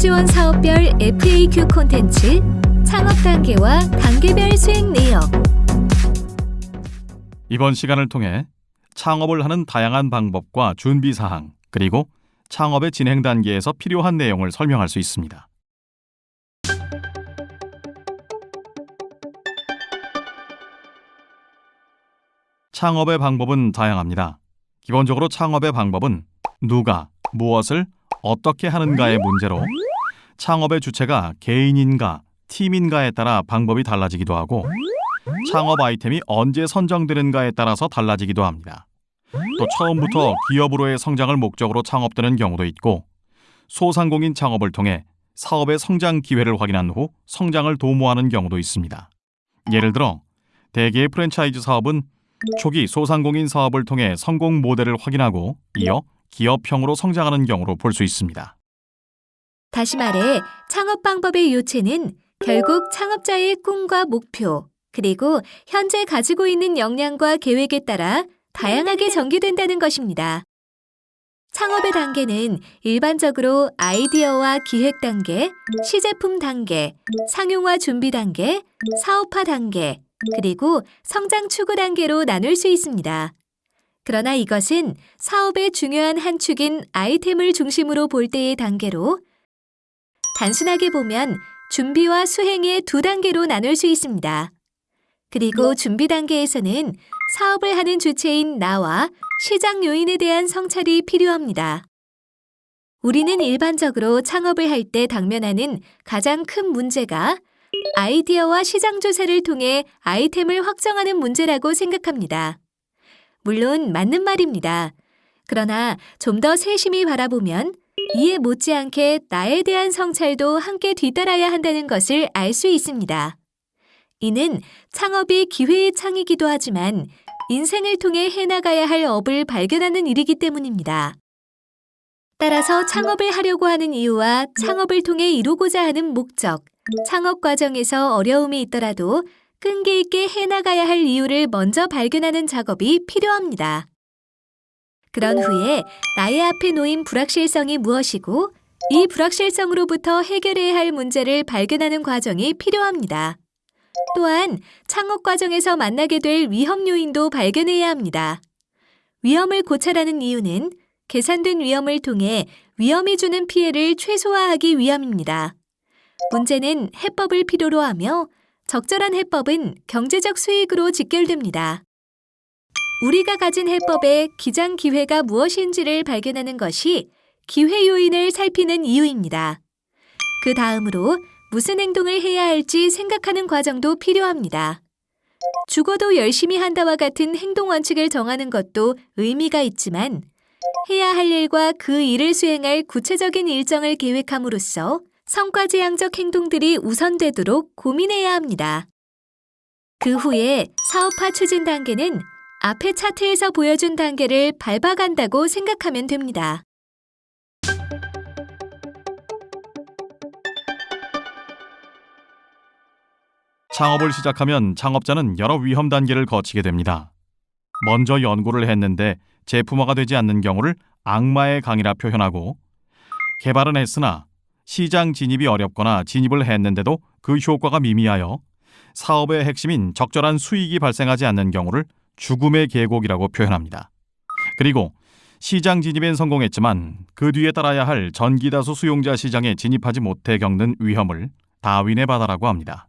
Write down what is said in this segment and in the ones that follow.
지원 사업별 FAQ 콘텐츠, 창업 단계와 단계별 수행 내역, 이번 시간을 통해 창업을 하는 다양한 방법과 준비 사항, 그리고 창업의 진행 단계에서 필요한 내용을 설명할 수 있습니다. 창업의 방법은 다양합니다. 기본적으로 창업의 방법은 누가 무엇을 어떻게 하는가의 문제로 창업의 주체가 개인인가 팀인가에 따라 방법이 달라지기도 하고 창업 아이템이 언제 선정되는가에 따라서 달라지기도 합니다. 또 처음부터 기업으로의 성장을 목적으로 창업되는 경우도 있고 소상공인 창업을 통해 사업의 성장 기회를 확인한 후 성장을 도모하는 경우도 있습니다. 예를 들어 대개의 프랜차이즈 사업은 초기 소상공인 사업을 통해 성공 모델을 확인하고 이어 기업형으로 성장하는 경우로 볼 수 있습니다. 다시 말해 창업 방법의 요체는 결국 창업자의 꿈과 목표, 그리고 현재 가지고 있는 역량과 계획에 따라 다양하게 전개된다는 것입니다. 창업의 단계는 일반적으로 아이디어와 기획 단계, 시제품 단계, 상용화 준비 단계, 사업화 단계, 그리고 성장 추구 단계로 나눌 수 있습니다. 그러나 이것은 사업의 중요한 한 축인 아이템을 중심으로 볼 때의 단계로 단순하게 보면 준비와 수행의 두 단계로 나눌 수 있습니다. 그리고 준비 단계에서는 사업을 하는 주체인 나와 시장 요인에 대한 성찰이 필요합니다. 우리는 일반적으로 창업을 할 때 당면하는 가장 큰 문제가 아이디어와 시장 조사를 통해 아이템을 확정하는 문제라고 생각합니다. 물론 맞는 말입니다. 그러나 좀 더 세심히 바라보면 이에 못지않게 나에 대한 성찰도 함께 뒤따라야 한다는 것을 알 수 있습니다. 이는 창업이 기회의 창이기도 하지만 인생을 통해 해나가야 할 업을 발견하는 일이기 때문입니다. 따라서 창업을 하려고 하는 이유와 창업을 통해 이루고자 하는 목적, 창업 과정에서 어려움이 있더라도 끈기 있게 해나가야 할 이유를 먼저 발견하는 작업이 필요합니다. 그런 후에 나의 앞에 놓인 불확실성이 무엇이고 이 불확실성으로부터 해결해야 할 문제를 발견하는 과정이 필요합니다. 또한 창업 과정에서 만나게 될 위험 요인도 발견해야 합니다. 위험을 고찰하는 이유는 계산된 위험을 통해 위험이 주는 피해를 최소화하기 위함입니다. 문제는 해법을 필요로 하며 적절한 해법은 경제적 수익으로 직결됩니다. 우리가 가진 해법의 기장 기회가 무엇인지를 발견하는 것이 기회 요인을 살피는 이유입니다. 그 다음으로 무슨 행동을 해야 할지 생각하는 과정도 필요합니다. 죽어도 열심히 한다와 같은 행동 원칙을 정하는 것도 의미가 있지만 해야 할 일과 그 일을 수행할 구체적인 일정을 계획함으로써 성과지향적 행동들이 우선되도록 고민해야 합니다. 그 후에 사업화 추진 단계는 앞의 차트에서 보여준 단계를 밟아간다고 생각하면 됩니다. 창업을 시작하면 창업자는 여러 위험 단계를 거치게 됩니다. 먼저 연구를 했는데 제품화가 되지 않는 경우를 악마의 강이라 표현하고 개발은 했으나 시장 진입이 어렵거나 진입을 했는데도 그 효과가 미미하여 사업의 핵심인 적절한 수익이 발생하지 않는 경우를 죽음의 계곡이라고 표현합니다. 그리고 시장 진입엔 성공했지만 그 뒤에 따라야 할 전기다수 수용자 시장에 진입하지 못해 겪는 위험을 다윈의 바다라고 합니다.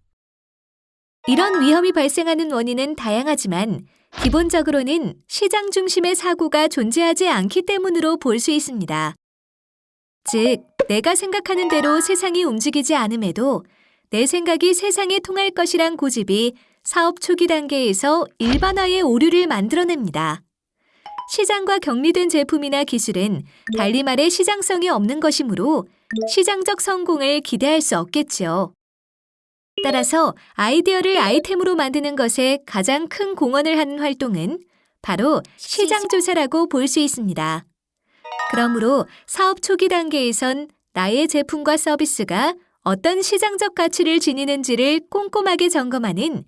이런 위험이 발생하는 원인은 다양하지만 기본적으로는 시장 중심의 사고가 존재하지 않기 때문으로 볼 수 있습니다. 즉, 내가 생각하는 대로 세상이 움직이지 않음에도 내 생각이 세상에 통할 것이란 고집이 사업 초기 단계에서 일반화의 오류를 만들어냅니다. 시장과 격리된 제품이나 기술은 달리 말해 시장성이 없는 것이므로 시장적 성공을 기대할 수 없겠지요. 따라서 아이디어를 아이템으로 만드는 것에 가장 큰 공헌을 하는 활동은 바로 시장 조사라고 볼 수 있습니다. 그러므로 사업 초기 단계에선 나의 제품과 서비스가 어떤 시장적 가치를 지니는지를 꼼꼼하게 점검하는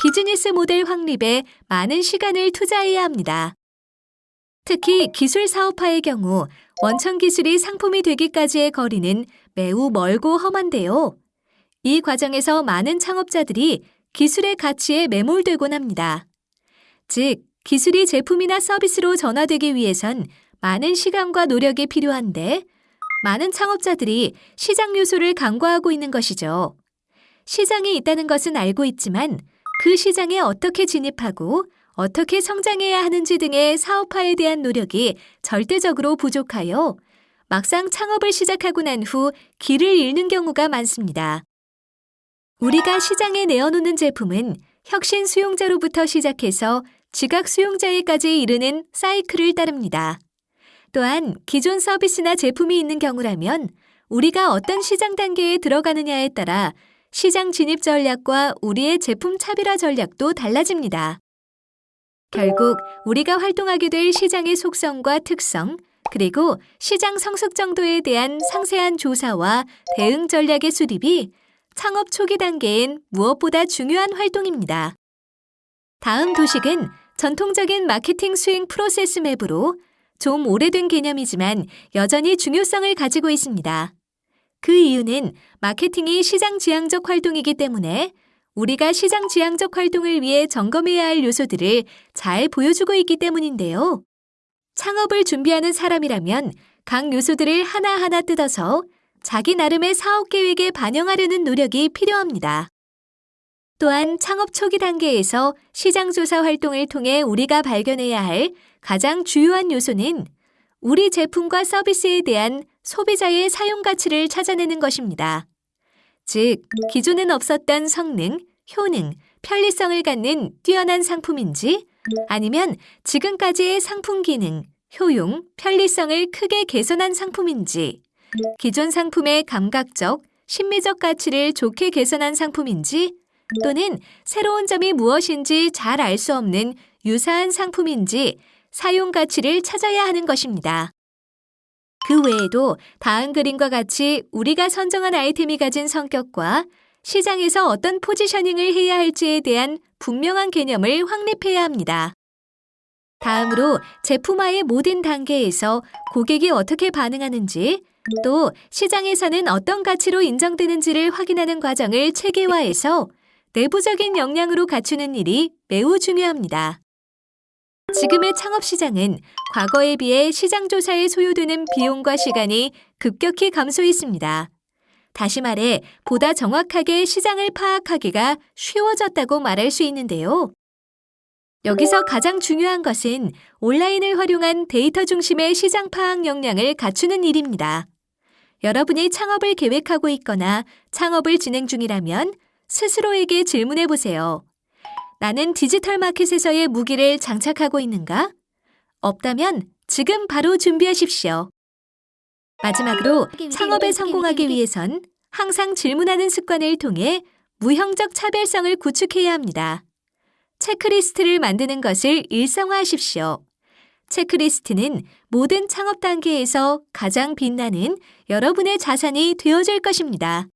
비즈니스 모델 확립에 많은 시간을 투자해야 합니다. 특히 기술 사업화의 경우 원천 기술이 상품이 되기까지의 거리는 매우 멀고 험한데요. 이 과정에서 많은 창업자들이 기술의 가치에 매몰되곤 합니다. 즉, 기술이 제품이나 서비스로 전화되기 위해선 많은 시간과 노력이 필요한데 많은 창업자들이 시장 요소를 간과하고 있는 것이죠. 시장이 있다는 것은 알고 있지만 그 시장에 어떻게 진입하고 어떻게 성장해야 하는지 등의 사업화에 대한 노력이 절대적으로 부족하여 막상 창업을 시작하고 난 후 길을 잃는 경우가 많습니다. 우리가 시장에 내어놓는 제품은 혁신 수용자로부터 시작해서 지각 수용자에까지 이르는 사이클을 따릅니다. 또한 기존 서비스나 제품이 있는 경우라면 우리가 어떤 시장 단계에 들어가느냐에 따라 시장 진입 전략과 우리의 제품 차별화 전략도 달라집니다. 결국 우리가 활동하게 될 시장의 속성과 특성, 그리고 시장 성숙 정도에 대한 상세한 조사와 대응 전략의 수립이 창업 초기 단계엔 무엇보다 중요한 활동입니다. 다음 도식은 전통적인 마케팅 수행 프로세스 맵으로 좀 오래된 개념이지만 여전히 중요성을 가지고 있습니다. 그 이유는 마케팅이 시장 지향적 활동이기 때문에 우리가 시장 지향적 활동을 위해 점검해야 할 요소들을 잘 보여주고 있기 때문인데요. 창업을 준비하는 사람이라면 각 요소들을 하나하나 뜯어서 자기 나름의 사업 계획에 반영하려는 노력이 필요합니다. 또한 창업 초기 단계에서 시장 조사 활동을 통해 우리가 발견해야 할 가장 주요한 요소는 우리 제품과 서비스에 대한 소비자의 사용 가치를 찾아내는 것입니다. 즉, 기존엔 없었던 성능, 효능, 편리성을 갖는 뛰어난 상품인지 아니면 지금까지의 상품 기능, 효용, 편리성을 크게 개선한 상품인지 기존 상품의 감각적, 심미적 가치를 좋게 개선한 상품인지 또는 새로운 점이 무엇인지 잘 알 수 없는 유사한 상품인지 사용 가치를 찾아야 하는 것입니다. 그 외에도 다음 그림과 같이 우리가 선정한 아이템이 가진 성격과 시장에서 어떤 포지셔닝을 해야 할지에 대한 분명한 개념을 확립해야 합니다. 다음으로 제품화의 모든 단계에서 고객이 어떻게 반응하는지 또 시장에서는 어떤 가치로 인정되는지를 확인하는 과정을 체계화해서 내부적인 역량으로 갖추는 일이 매우 중요합니다. 지금의 창업 시장은 과거에 비해 시장 조사에 소요되는 비용과 시간이 급격히 감소했습니다. 다시 말해 보다 정확하게 시장을 파악하기가 쉬워졌다고 말할 수 있는데요. 여기서 가장 중요한 것은 온라인을 활용한 데이터 중심의 시장 파악 역량을 갖추는 일입니다. 여러분이 창업을 계획하고 있거나 창업을 진행 중이라면 스스로에게 질문해 보세요. 나는 디지털 마켓에서의 무기를 장착하고 있는가? 없다면 지금 바로 준비하십시오. 마지막으로 창업에 성공하기 위해선 항상 질문하는 습관을 통해 무형적 차별성을 구축해야 합니다. 체크리스트를 만드는 것을 일상화하십시오. 체크리스트는 모든 창업 단계에서 가장 빛나는 여러분의 자산이 되어줄 것입니다.